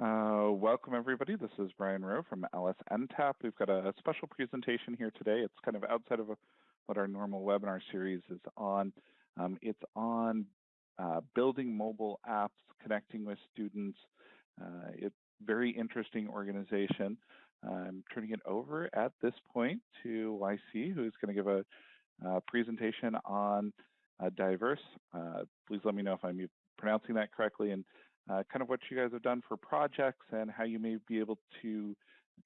Uh, welcome everybody. This is Brian Rowe from LSNTAP. We've got a special presentation here today. It's kind of outside of a, what our normal webinar series is on. Um, it's on uh, building mobile apps, connecting with students. Uh, it's very interesting organization. I'm turning it over at this point to YC, who's going to give a, a presentation on uh, diverse. Uh, please let me know if I'm pronouncing that correctly and uh, kind of what you guys have done for projects and how you may be able to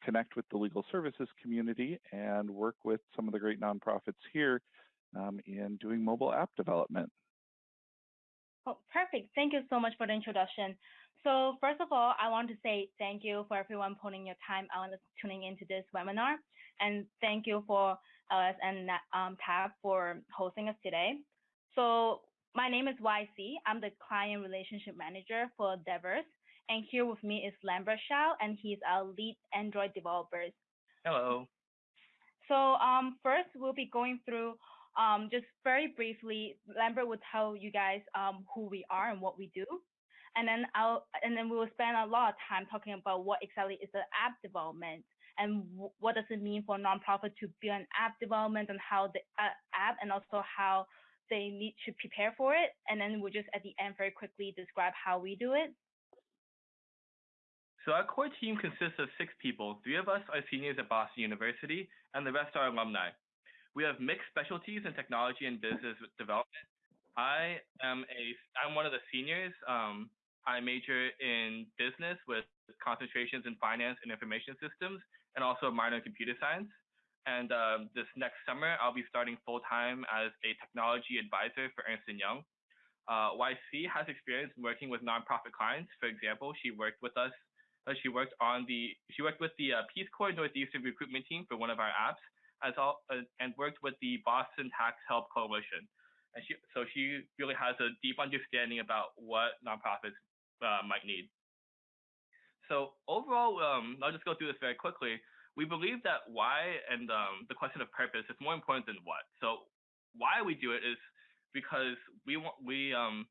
connect with the legal services community and work with some of the great nonprofits here um, in doing mobile app development. Oh, perfect. Thank you so much for the introduction. So first of all, I want to say thank you for everyone putting your time out and tuning into this webinar. And thank you for LS and um, for hosting us today. So my name is YC. I'm the client relationship manager for Devers. And here with me is Lambert Shao, and he's our lead Android developer. Hello. So um, first, we'll be going through um, just very briefly. Lambert will tell you guys um, who we are and what we do, and then I'll and then we will spend a lot of time talking about what exactly is the app development and what does it mean for a nonprofit to build an app development and how the uh, app and also how they need to prepare for it. And then we'll just at the end very quickly describe how we do it. So our core team consists of six people. Three of us are seniors at Boston University, and the rest are alumni. We have mixed specialties in technology and business development. I am a I'm one of the seniors. Um, I major in business with concentrations in finance and information systems, and also a minor in computer science. And um, this next summer, I'll be starting full time as a technology advisor for Ernst & Young. Uh, YC has experience working with nonprofit clients. For example, she worked with us. Uh, she worked on the. She worked with the uh, Peace Corps Northeastern recruitment team for one of our apps, as all, uh, and worked with the Boston Tax Help Coalition. And she, so she really has a deep understanding about what nonprofits uh, might need. So overall, um, I'll just go through this very quickly we believe that why and um, the question of purpose is more important than what. So why we do it is because we want we um,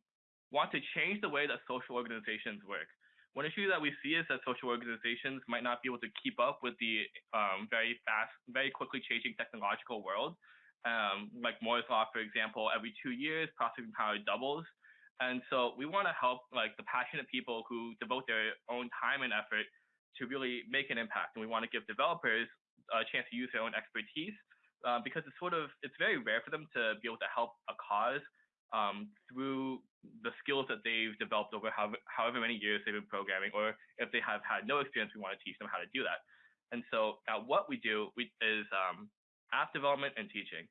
want to change the way that social organizations work. One issue that we see is that social organizations might not be able to keep up with the um, very fast, very quickly changing technological world. Um, like Moore's law, for example, every two years processing power doubles. And so we want to help like the passionate people who devote their own time and effort to really make an impact. And we want to give developers a chance to use their own expertise uh, because it's sort of it's very rare for them to be able to help a cause um, through the skills that they've developed over however, however many years they've been programming, or if they have had no experience, we want to teach them how to do that. And so uh, what we do we, is um, app development and teaching.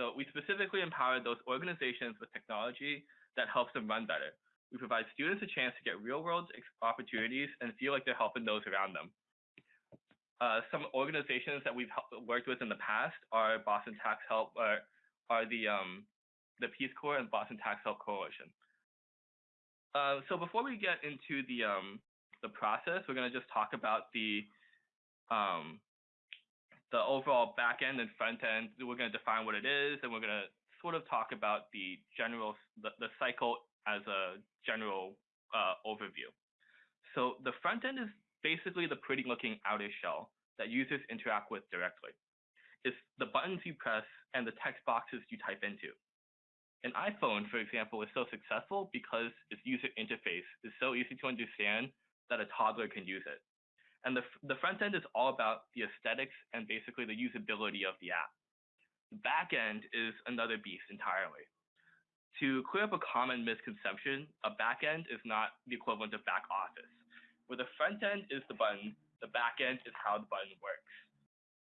So we specifically empower those organizations with technology that helps them run better. We provide students a chance to get real world opportunities and feel like they're helping those around them. Uh, some organizations that we've worked with in the past are Boston Tax Help, uh, are the um, the Peace Corps and Boston Tax Help Coalition. Uh, so before we get into the um, the process, we're going to just talk about the um, the overall back end and front end. We're going to define what it is, and we're going to sort of talk about the general the, the cycle as a general uh, overview. So the front end is basically the pretty looking outer shell that users interact with directly. It's the buttons you press and the text boxes you type into. An iPhone, for example, is so successful because its user interface is so easy to understand that a toddler can use it. And the, the front end is all about the aesthetics and basically the usability of the app. The back end is another beast entirely to clear up a common misconception, a backend is not the equivalent of back office. Where the front end is the button, the back end is how the button works.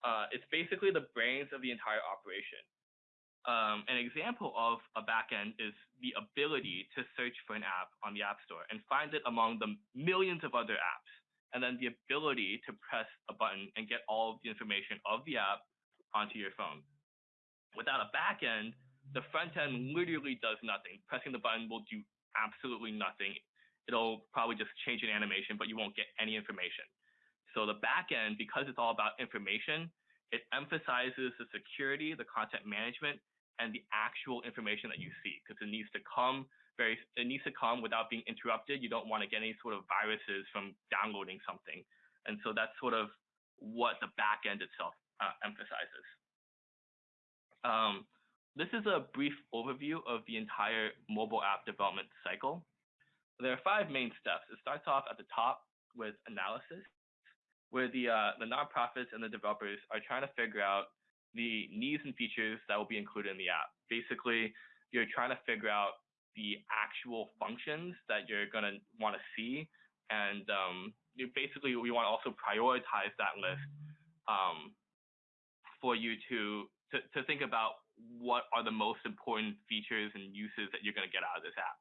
Uh, it's basically the brains of the entire operation. Um, an example of a backend is the ability to search for an app on the App Store and find it among the millions of other apps, and then the ability to press a button and get all of the information of the app onto your phone. Without a backend, the front end literally does nothing. Pressing the button will do absolutely nothing. It'll probably just change an animation, but you won't get any information. So the back end, because it's all about information, it emphasizes the security, the content management, and the actual information that you see, because it needs to come very it needs to come without being interrupted. You don't want to get any sort of viruses from downloading something, and so that's sort of what the back end itself uh, emphasizes. Um, this is a brief overview of the entire mobile app development cycle. There are five main steps. It starts off at the top with analysis, where the uh, the nonprofits and the developers are trying to figure out the needs and features that will be included in the app. Basically, you're trying to figure out the actual functions that you're going to want to see, and um, basically we want to also prioritize that list um, for you to, to to think about what are the most important features and uses that you're going to get out of this app.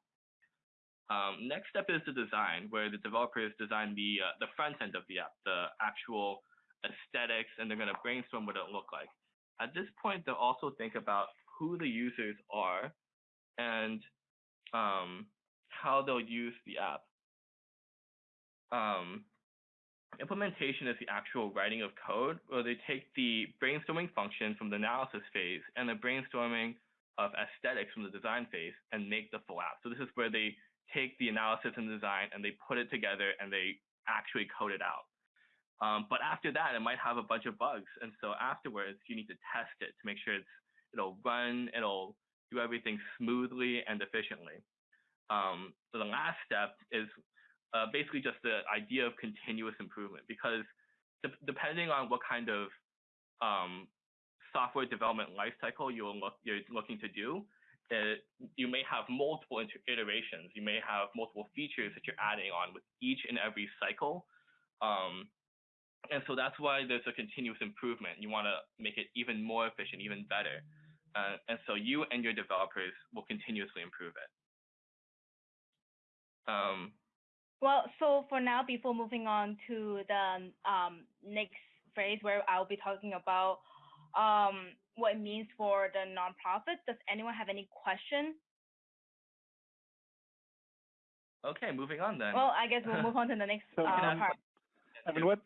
Um, next step is the design, where the developers design the uh, the front end of the app, the actual aesthetics, and they're going to brainstorm what it'll look like. At this point, they'll also think about who the users are and um, how they'll use the app. Um, implementation is the actual writing of code, where they take the brainstorming function from the analysis phase and the brainstorming of aesthetics from the design phase and make the full app. So this is where they take the analysis and design and they put it together and they actually code it out. Um, but after that, it might have a bunch of bugs. And so afterwards, you need to test it to make sure it's, it'll run, it'll do everything smoothly and efficiently. Um, so the last step is uh, basically just the idea of continuous improvement because de- depending on what kind of um, software development lifecycle you're, you're looking to do, it, you may have multiple iterations. You may have multiple features that you're adding on with each and every cycle. Um, and so that's why there's a continuous improvement. You want to make it even more efficient, even better. Uh, and so you and your developers will continuously improve it. Um, well, so for now, before moving on to the um, next phase where I'll be talking about um, what it means for the nonprofit. Does anyone have any question? Okay, moving on then. Well, I guess we'll move on to the next so, uh, part. I mean, what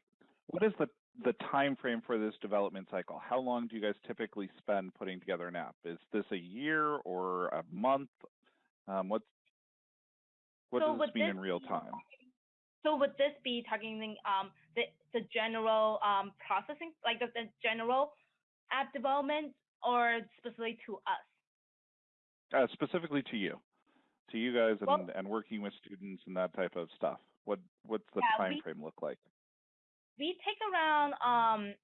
what is the the time frame for this development cycle? How long do you guys typically spend putting together an app? Is this a year or a month? Um, what's what so does this mean in real time? So would this be targeting um, the the general um, processing, like the, the general app development or specifically to us? Uh, specifically to you, to you guys, and, well, and working with students and that type of stuff. What what's the yeah, time we, frame look like? We take around um,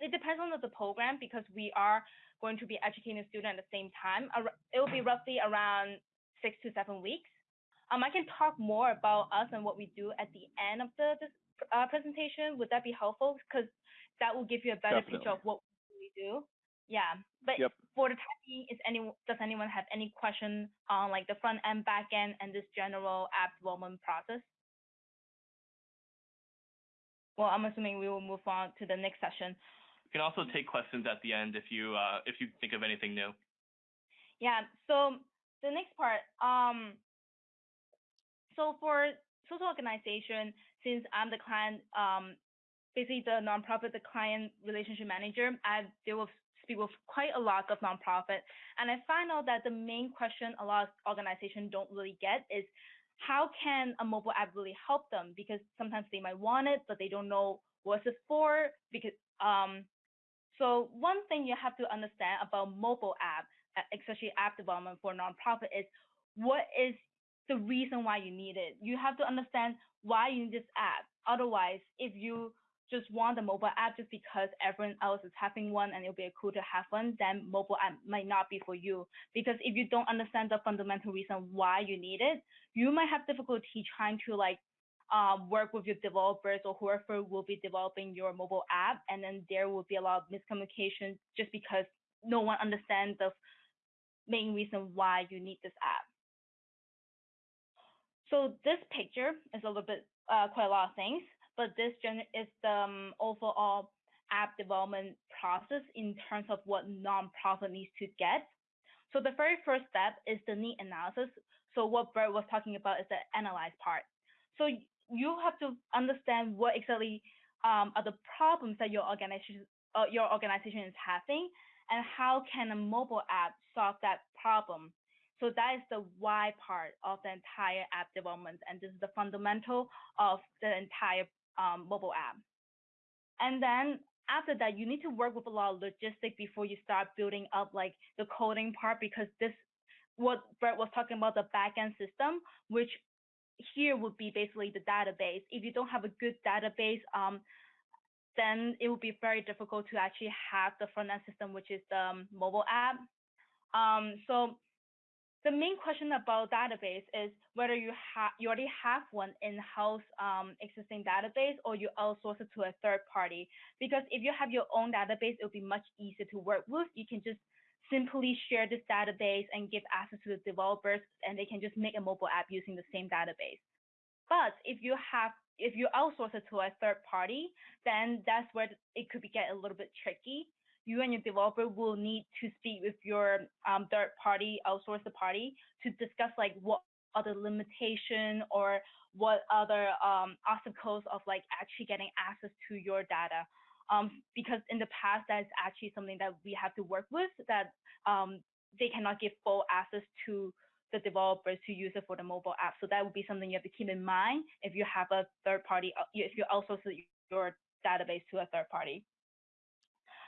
it depends on the program because we are going to be educating a student at the same time. It will be roughly around six to seven weeks. Um, I can talk more about us and what we do at the end of the this, uh, presentation. Would that be helpful? Because that will give you a better Definitely. picture of what we do. Yeah, but yep. for the time being, is any does anyone have any question on like the front end, back end, and this general app development process? Well, I'm assuming we will move on to the next session. You can also take questions at the end if you uh, if you think of anything new. Yeah. So the next part. Um. So for social organization, since I'm the client um, basically the nonprofit, the client relationship manager, I deal with speak with quite a lot of nonprofit, and I find out that the main question a lot of organizations don't really get is how can a mobile app really help them? Because sometimes they might want it, but they don't know what's it for. Because um, so one thing you have to understand about mobile app, especially app development for nonprofit, is what is the reason why you need it. You have to understand why you need this app. Otherwise, if you just want a mobile app just because everyone else is having one and it'll be cool to have one, then mobile app might not be for you. Because if you don't understand the fundamental reason why you need it, you might have difficulty trying to like um, work with your developers or whoever will be developing your mobile app, and then there will be a lot of miscommunication just because no one understands the main reason why you need this app. So this picture is a little bit uh, quite a lot of things but this is the um, overall app development process in terms of what nonprofit needs to get. So the very first step is the need analysis. So what Bert was talking about is the analyze part. So you have to understand what exactly um, are the problems that your organization uh, your organization is having, and how can a mobile app solve that problem. So that is the why part of the entire app development, and this is the fundamental of the entire um, mobile app. And then after that, you need to work with a lot of logistics before you start building up like the coding part, because this, what Bert was talking about, the backend system, which here would be basically the database. If you don't have a good database, um, then it would be very difficult to actually have the front end system, which is the um, mobile app. Um, so the main question about database is whether you have you already have one in-house um, existing database or you outsource it to a third party. Because if you have your own database, it'll be much easier to work with. You can just simply share this database and give access to the developers, and they can just make a mobile app using the same database. But if you have if you outsource it to a third party, then that's where it could be get a little bit tricky. You and your developer will need to speak with your um, third party outsource the party to discuss like what other limitation or what other um, obstacles of like actually getting access to your data. Um, because in the past, that's actually something that we have to work with that um, they cannot give full access to the developers to use it for the mobile app. So that would be something you have to keep in mind if you have a third party, if you outsource your database to a third party.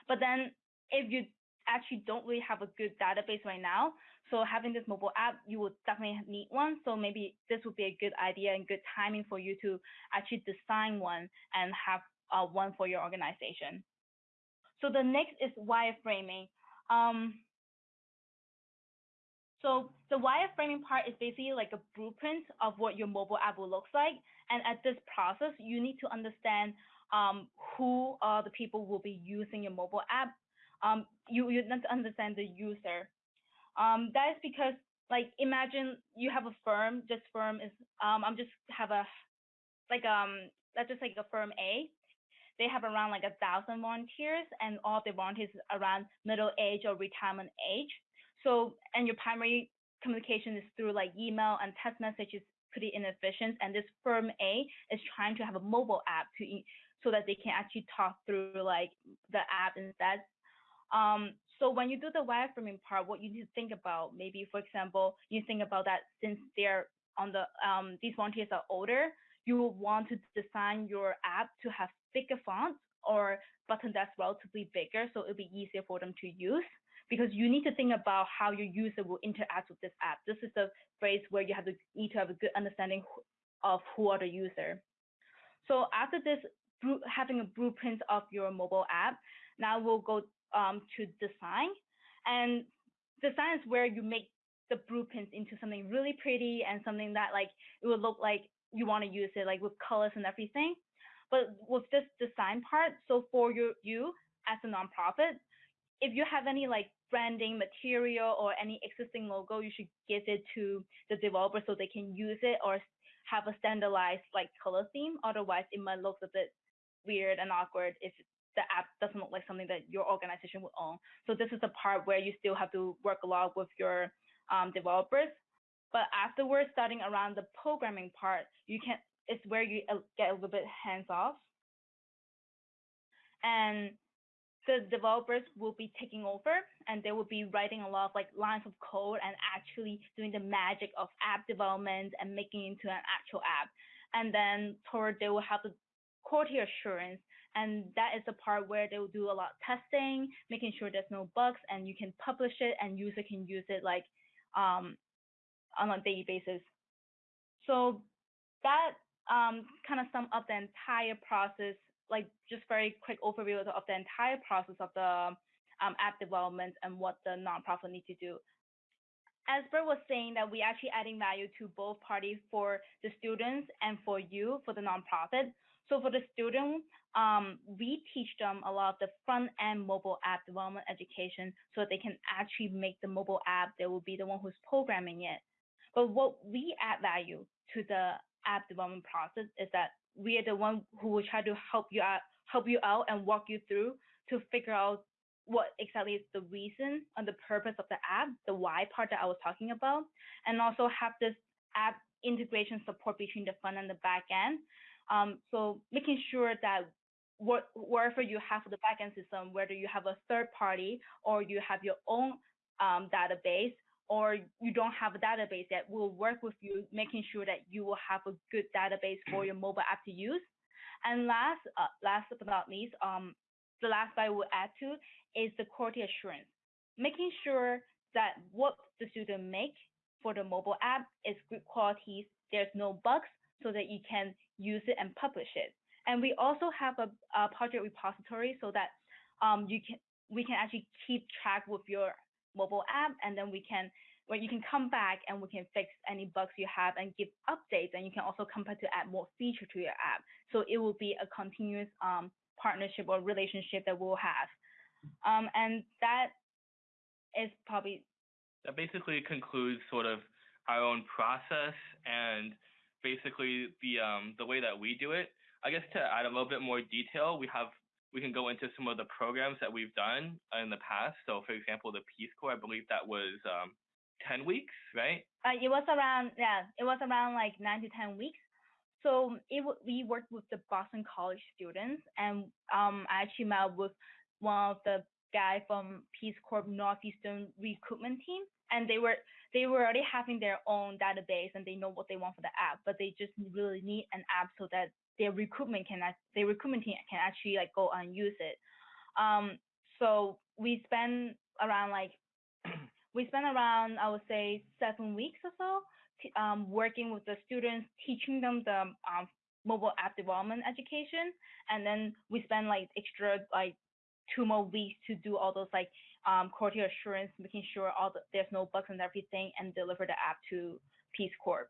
But then if you actually don't really have a good database right now, so having this mobile app, you will definitely need one. So maybe this would be a good idea and good timing for you to actually design one and have uh, one for your organization. So the next is wireframing. Um, so the wireframing part is basically like a blueprint of what your mobile app will look like. And at this process, you need to understand um, who are the people who will be using your mobile app. Um, you, you need to understand the user. Um, that is because like imagine you have a firm, this firm is, um, I'm just have a, like, um, let's just like a firm A. They have around like a thousand volunteers and all the volunteers around middle age or retirement age. So, and your primary communication is through like email and text messages pretty inefficient. And this firm A is trying to have a mobile app to so that they can actually talk through like the app instead. Um, so when you do the wireframing part, what you need to think about, maybe for example, you think about that since they're on the um, these volunteers are older, you will want to design your app to have thicker fonts or button that's relatively bigger, so it'll be easier for them to use because you need to think about how your user will interact with this app. This is the phrase where you have to need to have a good understanding of who are the user. So after this, having a blueprint of your mobile app, now we'll go um, to design. And design is where you make the blueprints into something really pretty and something that like it would look like you want to use it like with colors and everything. But with this design part, so for your, you as a nonprofit, if you have any like branding material or any existing logo, you should give it to the developer so they can use it or have a standardized like color theme. Otherwise, it might look a bit weird and awkward if the app doesn't look like something that your organization would own. So this is the part where you still have to work a lot with your um, developers. But afterwards, starting around the programming part, you can it's where you uh, get a little bit hands off. And the developers will be taking over and they will be writing a lot of like lines of code and actually doing the magic of app development and making it into an actual app. And then toward they will have the quality assurance and that is the part where they will do a lot of testing, making sure there's no bugs and you can publish it and user can use it like um, on a daily basis. So that um, kind of sum up the entire process like just very quick overview of the entire process of the um, app development and what the nonprofit need to do. As Bert was saying that we actually adding value to both parties for the students and for you, for the nonprofit. So for the student, um, we teach them a lot of the front end mobile app development education so that they can actually make the mobile app. They will be the one who's programming it. But what we add value to the app development process is that we are the one who will try to help you out, help you out and walk you through to figure out what exactly is the reason and the purpose of the app, the why part that I was talking about, and also have this app integration support between the front and the back end. Um, so making sure that what, wherever you have the backend system, whether you have a third party or you have your own um, database, or you don't have a database yet, we'll work with you, making sure that you will have a good database for your mobile app to use. And last, uh, last but not least, um, the last I will add to is the quality assurance, making sure that what the student make for the mobile app is good quality, there's no bugs, so that you can use it and publish it. And we also have a, a project repository so that um, you can we can actually keep track with your mobile app, and then we can where you can come back and we can fix any bugs you have and give updates, and you can also come back to add more feature to your app. So it will be a continuous um, partnership or relationship that we'll have. Um, and that is probably that basically concludes sort of our own process and basically the um, the way that we do it. I guess to add a little bit more detail, we have we can go into some of the programs that we've done in the past. So, for example, the Peace Corps, I believe that was um, 10 weeks, right? Uh, it was around, yeah, it was around like nine to 10 weeks. So it we worked with the Boston College students, and um, I actually met with one of the guy from Peace Corps Northeastern recruitment team, and they were they were already having their own database and they know what they want for the app, but they just really need an app so that their recruitment can their recruitment team can actually like go and use it. Um, so we spend around like we spend around I would say seven weeks or so um, working with the students, teaching them the um, mobile app development education, and then we spend like extra like two more weeks to do all those like um, quality assurance, making sure all the, there's no bugs and everything, and deliver the app to Peace Corps.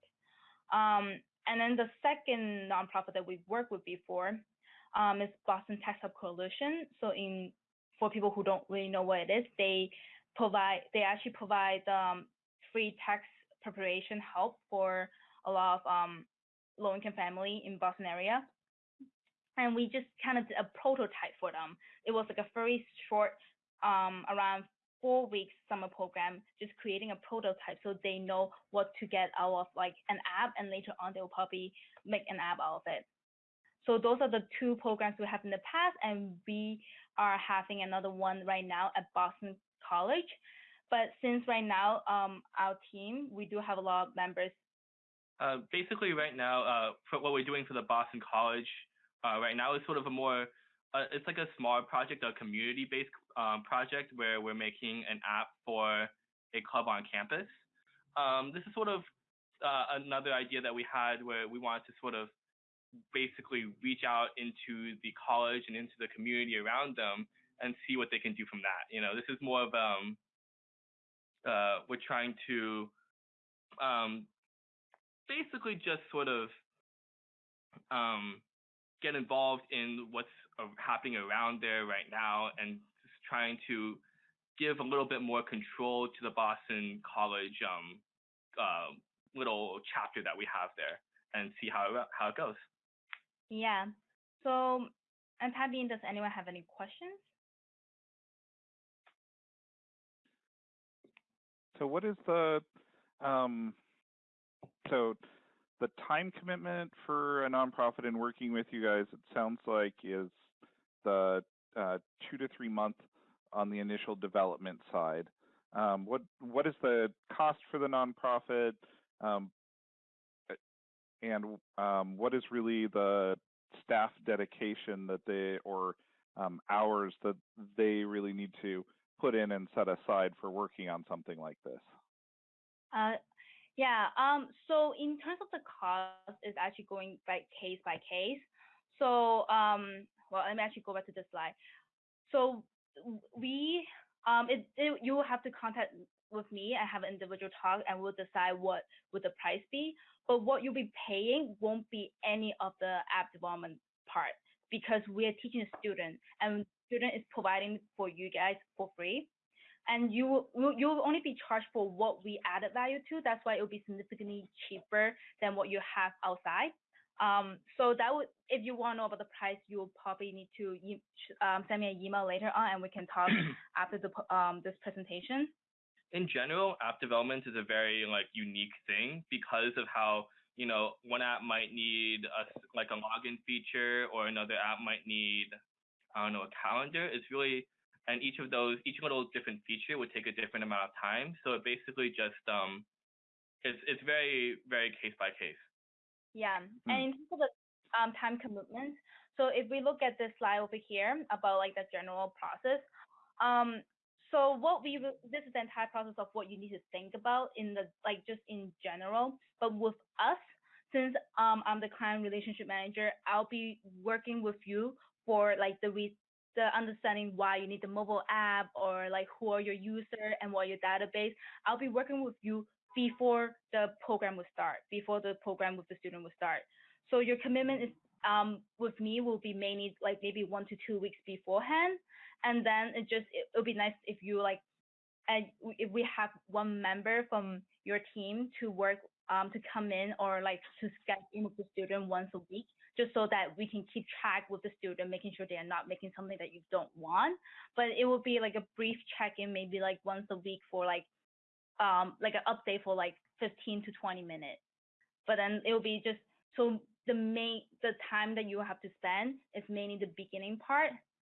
Um, and then the second nonprofit that we've worked with before um, is Boston Tax Help Coalition. So in for people who don't really know what it is, they provide they actually provide um, free tax preparation help for a lot of um, low-income family in Boston area. And we just kind of did a prototype for them. It was like a very short, um, around four weeks summer program, just creating a prototype so they know what to get out of like an app, and later on they'll probably make an app out of it. So those are the two programs we have in the past, and we are having another one right now at Boston College. But since right now, um, our team, we do have a lot of members. Uh, basically, right now, uh, for what we're doing for the Boston College uh, right now is sort of a more, uh, it's like a small project, a community-based um, project where we're making an app for a club on campus. Um, this is sort of uh, another idea that we had where we wanted to sort of basically reach out into the college and into the community around them and see what they can do from that. You know, this is more of um, uh, we're trying to um, basically just sort of um, get involved in what's uh, happening around there right now and just trying to give a little bit more control to the Boston College um, uh, little chapter that we have there and see how how it goes. Yeah. So, and Tabby, does anyone have any questions? So what is the um, so the time commitment for a nonprofit in working with you guys? It sounds like is the uh, two to three month on the initial development side. Um, what what is the cost for the nonprofit, um, and um, what is really the staff dedication that they or um, hours that they really need to put in and set aside for working on something like this? Uh, yeah. Um. So in terms of the cost, it's actually going by case by case. So um. Well, let me actually go back to this slide. So we um. It, it you will have to contact with me and have an individual talk, and we'll decide what would the price be. But what you'll be paying won't be any of the app development part because we are teaching a student and student is providing for you guys for free. And you will you'll only be charged for what we added value to. That's why it will be significantly cheaper than what you have outside. Um, so that would, if you want to know about the price, you will probably need to um, send me an email later on, and we can talk after the um, this presentation. In general, app development is a very like unique thing because of how you know one app might need a like a login feature, or another app might need I don't know, a calendar. It's really and each of those, each little different feature would take a different amount of time. So it basically just um, it's it's very very case by case. Yeah, and in terms of the um, time commitment, so if we look at this slide over here about like the general process, um, so what we this is the entire process of what you need to think about in the like just in general. But with us, since um, I'm the client relationship manager, I'll be working with you for like the re- the understanding why you need the mobile app or like who are your user and what your database. I'll be working with you before the program will start, before the program with the student will start. So your commitment is um, with me will be mainly like maybe one to two weeks beforehand, and then it just it, will be nice if you like, and if we have one member from your team to work um, to come in or like to schedule in with the student once a week, just so that we can keep track with the student, making sure they are not making something that you don't want. But it will be like a brief check-in, maybe like once a week for like um like an update for like 15 to 20 minutes. But then it will be just so the main the time that you have to spend is mainly the beginning part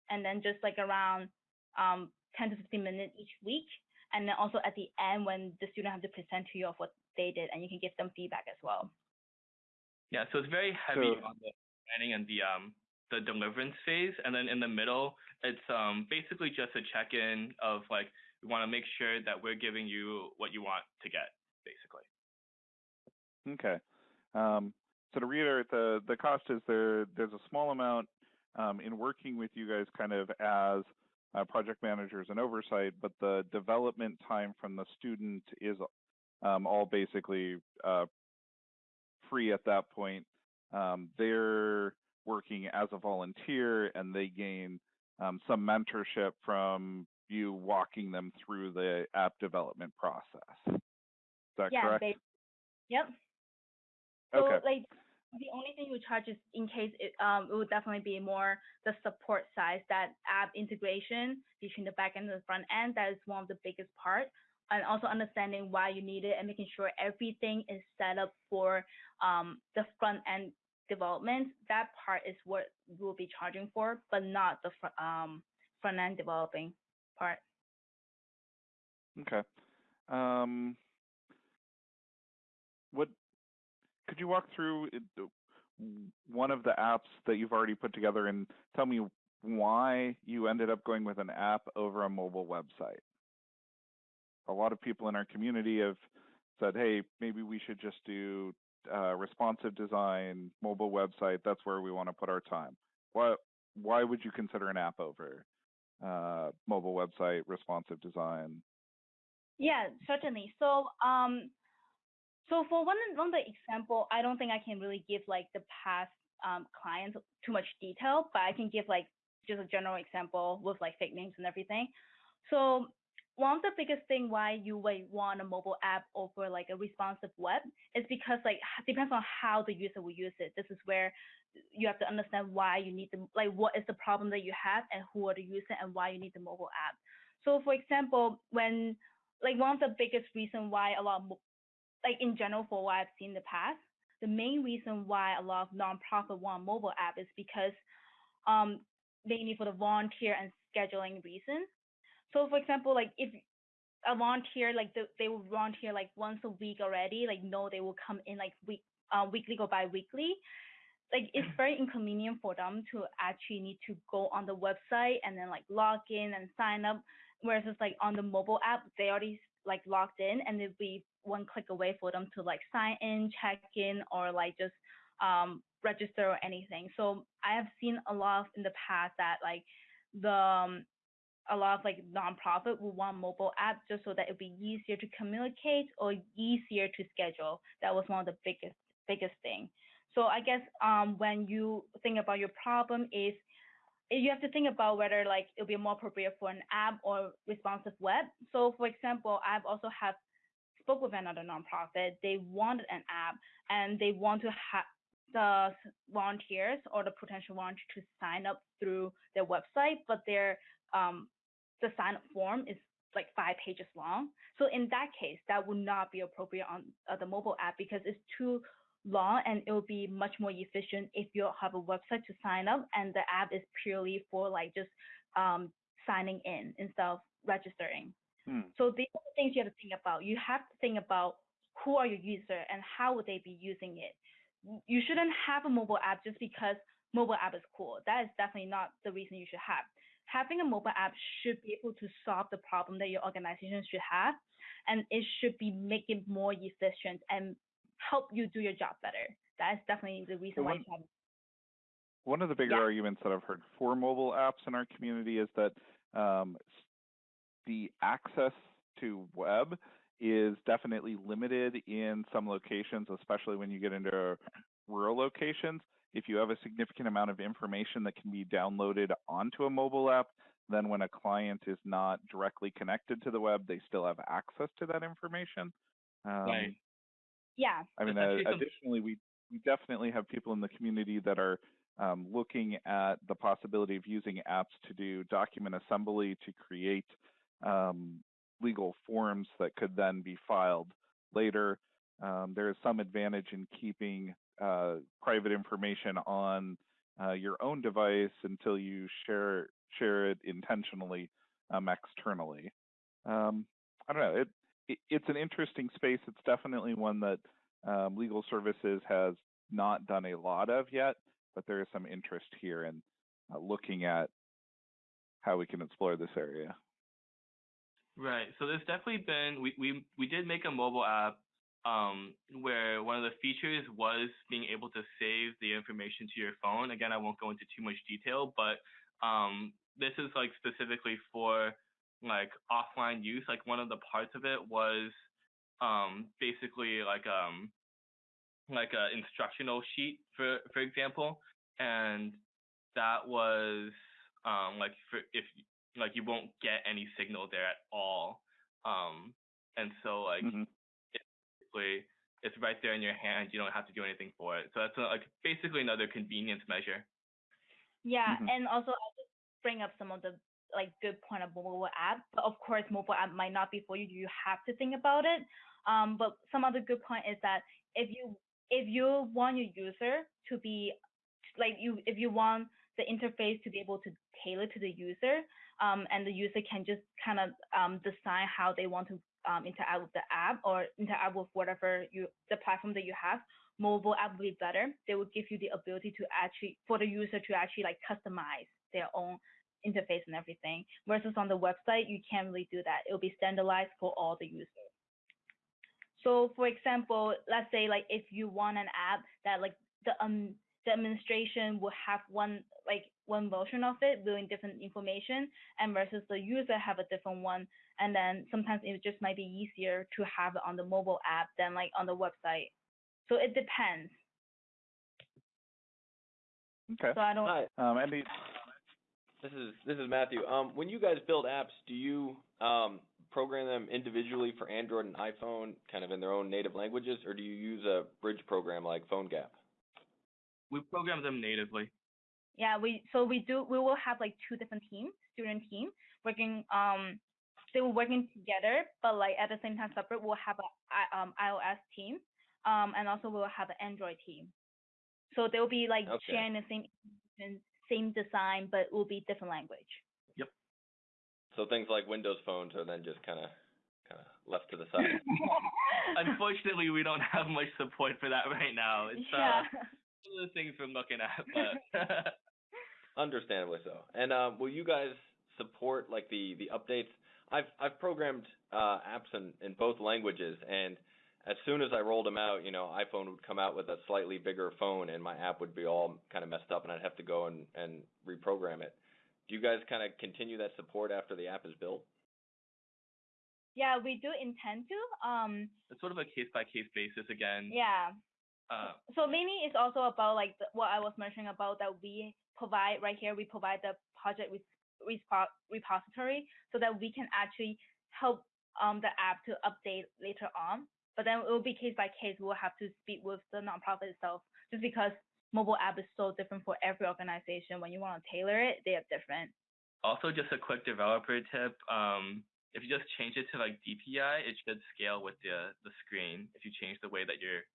and then just like around um 10 to 15 minutes each week and then also at the end when the student have to present to you of what they did and you can give them feedback as well yeah so it's very heavy so, on the planning and the um the deliverance phase and then in the middle it's um basically just a check-in of like we want to make sure that we're giving you what you want to get basically okay um so to reiterate, the the cost is there. There's a small amount um, in working with you guys, kind of as uh, project managers and oversight, but the development time from the student is um, all basically uh, free at that point. Um, they're working as a volunteer, and they gain um, some mentorship from you walking them through the app development process. Is that yeah, correct? They, yep. So okay. like the only thing we charge is in case it um it would definitely be more the support side that app integration between the back end and the front end. That is one of the biggest part. And also understanding why you need it and making sure everything is set up for um the front end development. That part is what we'll be charging for, but not the fr- um front end developing part. Okay. Um, what could you walk through one of the apps that you've already put together and tell me why you ended up going with an app over a mobile website? A lot of people in our community have said, hey, maybe we should just do uh, responsive design, mobile website. That's where we want to put our time. Why, why would you consider an app over uh, mobile website, responsive design? Yeah, certainly. So um, so for one one the example, I don't think I can really give like the past um, clients too much detail, but I can give like just a general example with like fake names and everything. So one of the biggest thing why you would want a mobile app over like a responsive web is because like depends on how the user will use it. This is where you have to understand why you need the like what is the problem that you have and who are the user and why you need the mobile app. So for example, when like one of the biggest reason why a lot of like in general for what I've seen in the past, the main reason why a lot of nonprofit want mobile app is because um mainly for the volunteer and scheduling reasons. So for example, like if a volunteer like the, they will volunteer like once a week already, like no, they will come in like week uh, weekly or bi-weekly. Like it's very inconvenient for them to actually need to go on the website and then like log in and sign up. Whereas it's like on the mobile app, they already like logged in and it'd be one click away for them to like sign in, check in, or like just um, register or anything. So I have seen a lot of, in the past that like the um, a lot of like nonprofit will want mobile app just so that it'd be easier to communicate or easier to schedule. That was one of the biggest biggest thing. So I guess um, when you think about your problem is you have to think about whether like it'll be more appropriate for an app or responsive web. So for example, I've also have spoke with another nonprofit. They wanted an app and they want to have the volunteers or the potential volunteers to sign up through their website, but their um, the sign up form is like five pages long. So in that case, that would not be appropriate on uh, the mobile app because it's too long and it will be much more efficient if you have a website to sign up and the app is purely for like just um, signing in instead of registering. Hmm. So these are the things you have to think about. You have to think about who are your user and how would they be using it. You shouldn't have a mobile app just because mobile app is cool. That is definitely not the reason you should have. Having a mobile app should be able to solve the problem that your organization should have, and it should be making more efficient and help you do your job better. That is definitely the reason why you have One of the bigger Yeah. arguments that I've heard for mobile apps in our community is that um, the access to web is definitely limited in some locations, especially when you get into rural locations. If you have a significant amount of information that can be downloaded onto a mobile app, then when a client is not directly connected to the web, they still have access to that information. Um, Right. yeah. I mean, uh, additionally, we, we definitely have people in the community that are um, looking at the possibility of using apps to do document assembly to create um, legal forms that could then be filed later. Um, there is some advantage in keeping uh, private information on uh, your own device until you share share it intentionally um, externally. Um, I don't know. It, it it's an interesting space. It's definitely one that um, legal services has not done a lot of yet, but there is some interest here in uh, looking at how we can explore this area. Right. So there's definitely been we we we did make a mobile app um where one of the features was being able to save the information to your phone. Again, I won't go into too much detail, but um this is like specifically for like offline use. Like one of the parts of it was um basically like um like a instructional sheet for for example and that was um like for if like you won't get any signal there at all. Um, and so like Mhm. Basically it's right there in your hand. You don't have to do anything for it. So that's uh, like basically another convenience measure. Yeah, Mhm. and also I'll just bring up some of the like good point of mobile app. But of course, mobile app might not be for you. You have to think about it. Um, but some other good point is that if you if you want your user to be like you if you want the interface to be able to tailor to the user, um, and the user can just kind of um, decide how they want to um, interact with the app or interact with whatever you the platform that you have mobile app will be better. They will give you the ability to actually for the user to actually like customize their own interface and everything. Versus on the website, you can't really do that. It will be standardized for all the users. So for example, let's say like if you want an app that like the um administration will have one like one version of it doing different information and versus the user have a different one and then sometimes it just might be easier to have it on the mobile app than like on the website so it depends. Okay. So I don't. Hi, Um, Andy, this is this is Matthew. Um, when you guys build apps, do you um, program them individually for Android and iPhone, kind of in their own native languages, or do you use a bridge program like PhoneGap? We program them natively. Yeah, we so we do we will have like two different teams, student team working um they were working together, but like at the same time separate. We'll have a um iOS team, um and also we'll have an Android team. So they'll be like Okay. sharing the same same design, but it will be different language. Yep. So things like Windows phones are then just kind of kind of left to the side. Unfortunately, we don't have much support for that right now. It's yeah. uh, one of the things we're looking at, but Understandably so. And um, will you guys support like the the updates? I've I've programmed uh, apps in in both languages, and as soon as I rolled them out, you know, iPhone would come out with a slightly bigger phone, and my app would be all kind of messed up, and I'd have to go and and reprogram it. Do you guys kind of continue that support after the app is built? yeah, we do intend to. Um it's sort of a case by case basis again. yeah. Uh, so mainly it's also about like the, what I was mentioning about that we provide right here. We provide the project with repository so that we can actually help um the app to update later on. But then it will be case by case. We'll have to speak with the nonprofit itself, just because mobile app is so different for every organization. When you want to tailor it, they are different. Also, just a quick developer tip. Um, if you just change it to like DPI, it should scale with the the screen. If you change the way that you're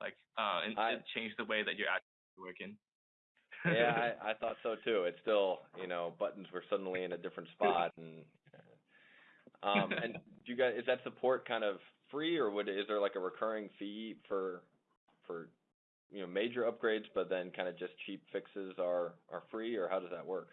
like, uh, and I- it change the way that you're actually working. yeah, I, I thought so too. It's still, you know, buttons were suddenly in a different spot, and um, and do you guys is that support kind of free, or would is there like a recurring fee for for you know major upgrades, but then kind of just cheap fixes are are free, or how does that work?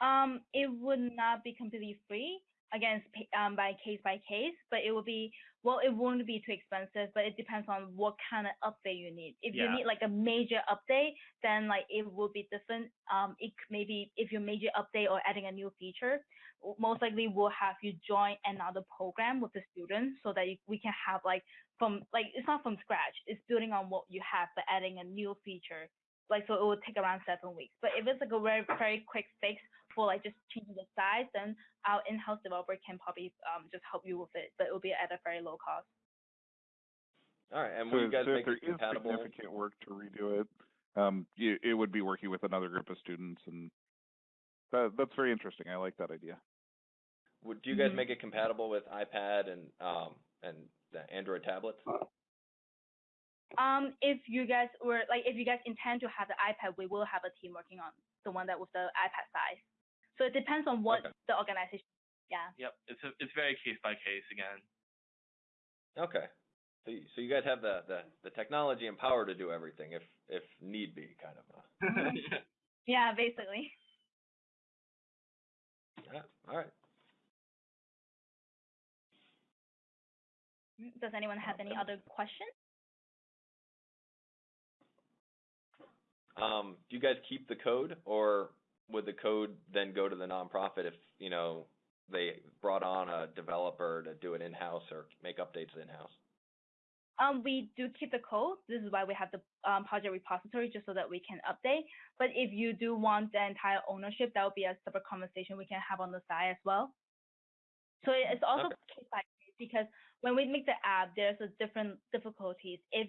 Um, it would not be completely free. Again, um, by case by case, but it will be well, it won't be too expensive, but it depends on what kind of update you need. If you need like a major update, then like it will be different. Um, it maybe if your major update or adding a new feature, most likely we'll have you join another program with the students so that you, we can have like from like it's not from scratch. It's building on what you have, but adding a new feature. Like so, it will take around seven weeks. But if it's like a very very quick fix for like just changing the size, then our in-house developer can probably um just help you with it, but it will be at a very low cost. All right, and so, you guys so make if there it is compatible? significant work to redo it, um, you, it would be working with another group of students, and that, that's very interesting. I like that idea. Would do you guys Mhm. make it compatible with iPad and um and the Android tablets? Um, if you guys were like, if you guys intend to have the iPad, we will have a team working on the one that was the iPad size. So it depends on what Okay. the organization. Yeah. Yep, it's a, it's very case by case again. Okay. So you, so you guys have the, the the technology and power to do everything if if need be, kind of. Uh, Yeah, basically. yeah. All right. Does anyone have any other questions? Um, do you guys keep the code, or would the code then go to the nonprofit if you know they brought on a developer to do it in house or make updates in house? Um, we do keep the code. This is why we have the um, project repository, just so that we can update. But if you do want the entire ownership, that would be a separate conversation we can have on the side as well. So it's also case by case because when we make the app, there's a different difficulties. If,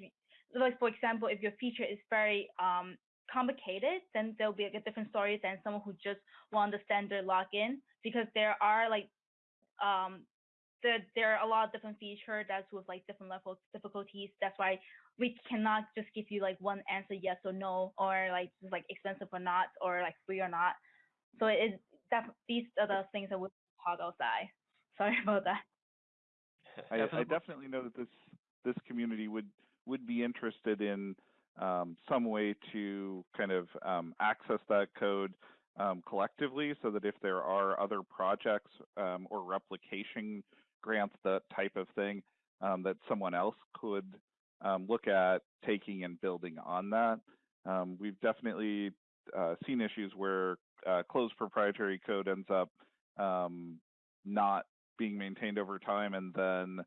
like for example, if your feature is very um, complicated, then there'll be like a different story than someone who just want the standard login because there are like um, there there are a lot of different features that's with like different levels of difficulties. That's why we cannot just give you like one answer, yes or no, or like just like expensive or not, or like free or not. So it is that these are the things that we talk outside. Sorry about that. I, I definitely know that this this community would would be interested in um, some way to kind of um, access that code um, collectively, so that if there are other projects um, or replication grants, that type of thing, um, that someone else could um, look at taking and building on that. We've definitely uh, seen issues where uh, closed proprietary code ends up not being maintained over time, and then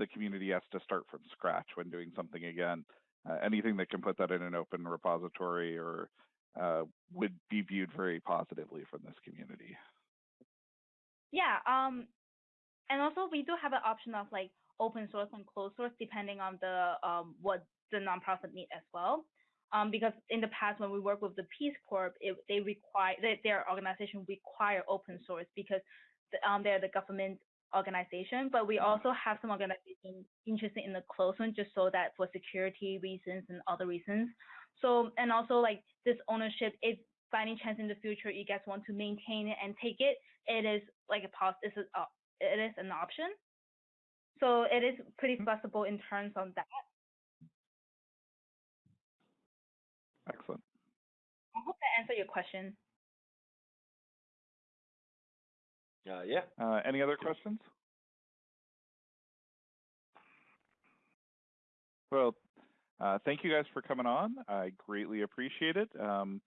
the community has to start from scratch when doing something again. Uh, anything that can put that in an open repository or uh, would be viewed very positively from this community. Yeah. Um, and also we do have an option of like open source and closed source depending on the um what the nonprofit need as well. Um, because in the past when we work with the Peace Corps, it, they require they, their organization require open source because the, um they're the government organization. But we also have some organizations interested in the closed one just so that for security reasons and other reasons. So and also like this ownership, if by any chance in the future you guys want to maintain it and take it, it is like a pos it's a, uh, it is an option. So it is pretty flexible in terms of that. Excellent. I hope that answered your question. Uh, yeah. Uh, any other questions? Well, uh, thank you guys for coming on. I greatly appreciate it. Um,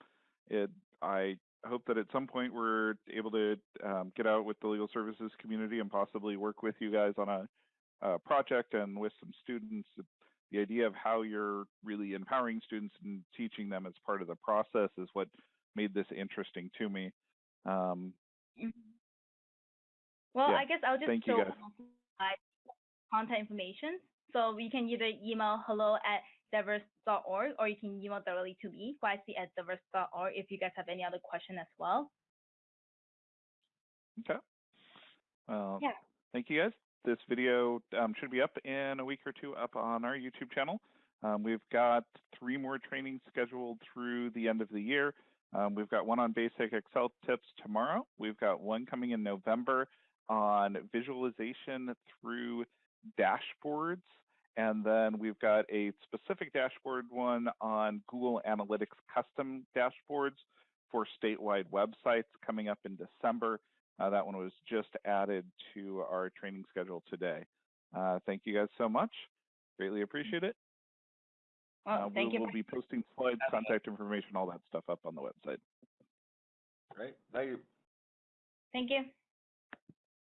it I hope that at some point we're able to um, get out with the legal services community and possibly work with you guys on a, a project and with some students. The idea of how you're really empowering students and teaching them as part of the process is what made this interesting to me. Um, Mhm. Well, Yeah, I guess I'll just thank show my contact information. So you can either email hello at diverse.org or you can email directly to me, YC at diverse.org if you guys have any other question as well. Okay. Well, Yeah. thank you guys. This video um, should be up in a week or two up on our YouTube channel. Um, we've got three more trainings scheduled through the end of the year. Um, we've got one on basic Excel tips tomorrow. We've got one coming in November on visualization through dashboards. And then we've got a specific dashboard one on Google Analytics custom dashboards for statewide websites coming up in December. Uh, that one was just added to our training schedule today. Uh, thank you guys so much. Greatly appreciate it. Well, Uh, thank we you. will be posting slides, contact information, all that stuff up on the website. Great. Thank you. Thank you.